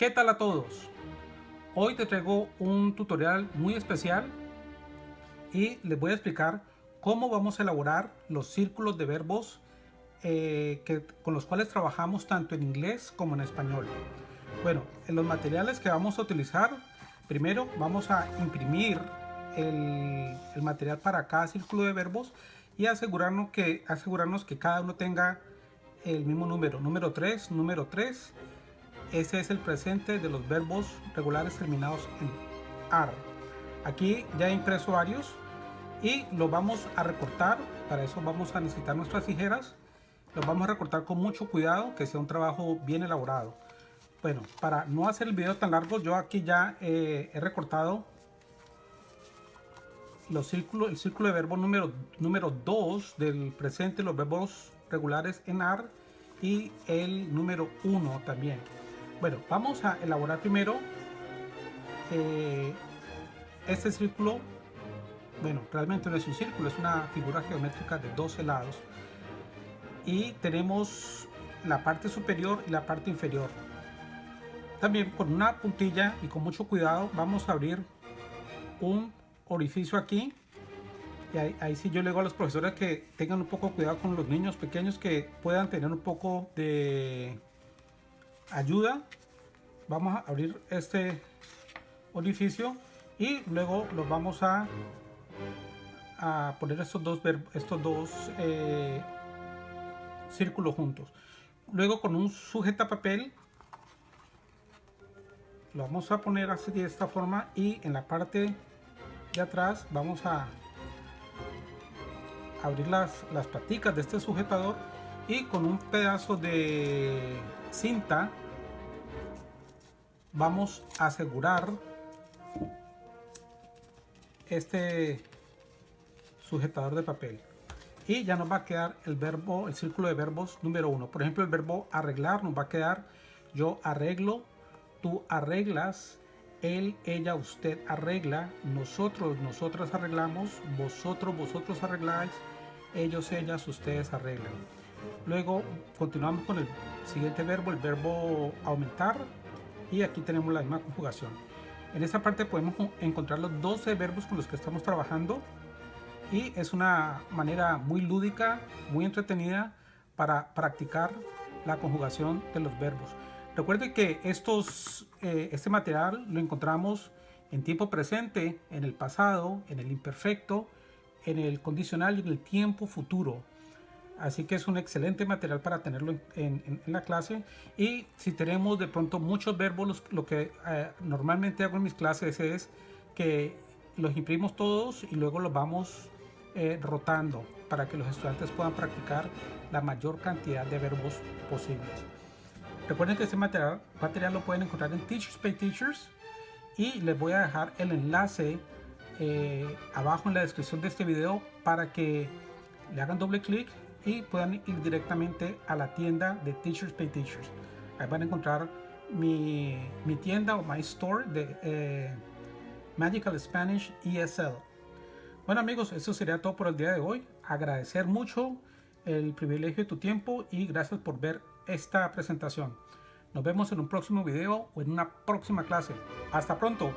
¿Qué tal a todos? Hoy te traigo un tutorial muy especial y les voy a explicar cómo vamos a elaborar los círculos de verbos eh, que, con los cuales trabajamos tanto en inglés como en español. Bueno, en los materiales que vamos a utilizar, primero vamos a imprimir el, material para cada círculo de verbos y asegurarnos que, asegurarnos que cada uno tenga el mismo número, número 3, número 3 ese es el presente de los verbos regulares terminados en AR. Aquí ya he impreso varios y los vamos a recortar. Para eso vamos a necesitar nuestras tijeras. Los vamos a recortar con mucho cuidado, que sea un trabajo bien elaborado. Bueno, para no hacer el video tan largo, yo aquí ya eh, he recortado los círculos, el círculo de verbo número, número 2 del presente, los verbos regulares en AR y el número 1 también. Bueno, vamos a elaborar primero eh, este círculo. Bueno, realmente no es un círculo, es una figura geométrica de 12 lados. Y tenemos la parte superior y la parte inferior. También con una puntilla y con mucho cuidado vamos a abrir un orificio aquí. Y ahí, ahí sí yo le digo a los profesores que tengan un poco cuidado con los niños pequeños que puedan tener un poco de ayuda vamos a abrir este orificio y luego los vamos a, a poner estos dos, estos dos eh, círculos juntos. Luego con un sujeta papel lo vamos a poner así de esta forma y en la parte de atrás vamos a abrir las, las paticas de este sujetador y con un pedazo de cinta vamos a asegurar este sujetador de papel. Y ya nos va a quedar el verbo el círculo de verbos número uno. Por ejemplo el verbo arreglar nos va a quedar yo arreglo tú arreglas él ella usted arregla nosotros nosotras arreglamos vosotros vosotros arregláis ellos ellas ustedes arreglan luego continuamos con el siguiente verbo el verbo aumentar y aquí tenemos la misma conjugación. En esta parte podemos encontrar los 12 verbos con los que estamos trabajando y es una manera muy lúdica, muy entretenida para practicar la conjugación de los verbos. Recuerde que estos, eh, este material lo encontramos en tiempo presente, en el pasado, en el imperfecto, en el condicional y en el tiempo futuro así que es un excelente material para tenerlo en, la clase. Y si tenemos de pronto muchos verbos lo que eh, normalmente hago en mis clases es que los imprimimos todos y luego los vamos eh, rotando para que los estudiantes puedan practicar la mayor cantidad de verbos posibles. Recuerden que este material, material lo pueden encontrar en Teachers Pay Teachers y les voy a dejar el enlace eh, abajo en la descripción de este video para que le hagan doble clic y puedan ir directamente a la tienda de Teachers Pay Teachers. Ahí van a encontrar mi, mi tienda o my store de eh, Magical Spanish ESL. Bueno amigos, eso sería todo por el día de hoy. Agradecer mucho el privilegio de tu tiempo y gracias por ver esta presentación. Nos vemos en un próximo video o en una próxima clase. Hasta pronto.